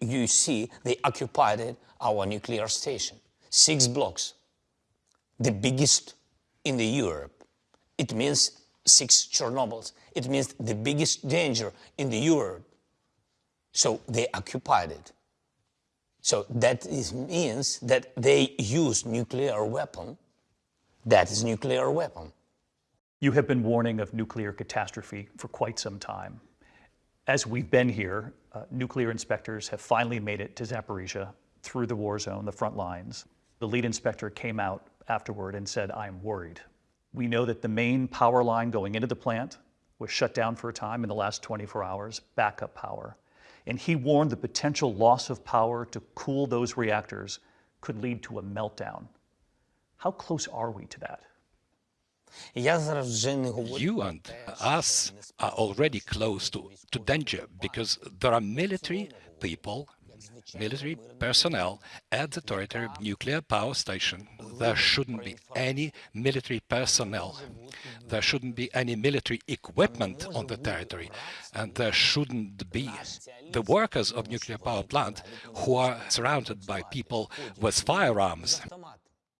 you see they occupied our nuclear station. Six blocks, the biggest in the Europe. It means six Chernobyls. It means the biggest danger in the Europe. So they occupied it. So that is, means that they use nuclear weapon. That is nuclear weapon. You have been warning of nuclear catastrophe for quite some time. As we've been here, uh, nuclear inspectors have finally made it to Zaporizhia through the war zone, the front lines. The lead inspector came out afterward and said, I'm worried. We know that the main power line going into the plant was shut down for a time in the last 24 hours, backup power. And he warned the potential loss of power to cool those reactors could lead to a meltdown. How close are we to that? You and us are already close to, to danger because there are military people military personnel at the territory of nuclear power station. There shouldn't be any military personnel. There shouldn't be any military equipment on the territory. And there shouldn't be the workers of nuclear power plant who are surrounded by people with firearms.